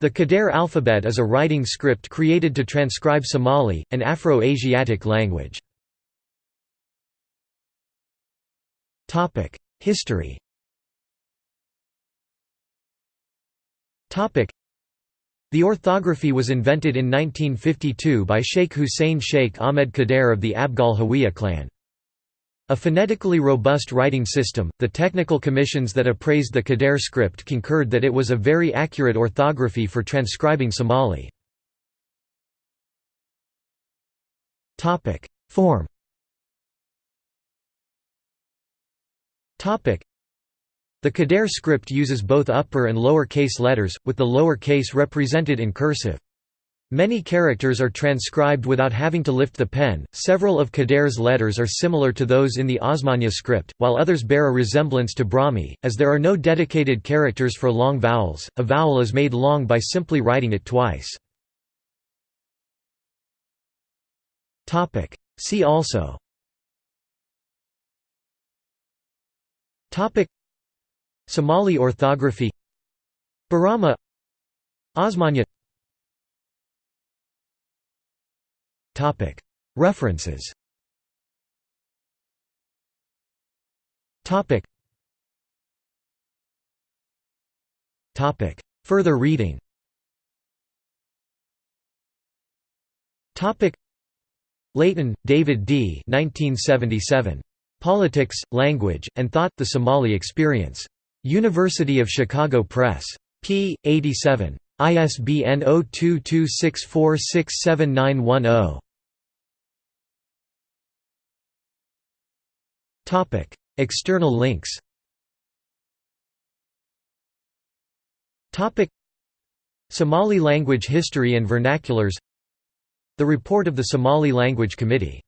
The Qadar alphabet is a writing script created to transcribe Somali, an Afro-Asiatic language. History the orthography was invented in 1952 by Sheikh Hussein Sheikh Ahmed Qadar of the Abgal Hawiye clan. A phonetically robust writing system, the technical commissions that appraised the Qadar script concurred that it was a very accurate orthography for transcribing Somali. Form the Qadar script uses both upper and lower case letters, with the lower case represented in cursive. Many characters are transcribed without having to lift the pen. Several of Qadar's letters are similar to those in the Osmanya script, while others bear a resemblance to Brahmi. As there are no dedicated characters for long vowels, a vowel is made long by simply writing it twice. Topic: See also. Topic: Somali orthography. Borama Osmanya References Further reading Laitin, David D. 1977. Politics, Language, and Thought – The Somali Experience. University of Chicago Press. p. 87. ISBN 0226467910. Topic: External links. Topic: Somali language history and vernaculars. The report of the Somali Language Committee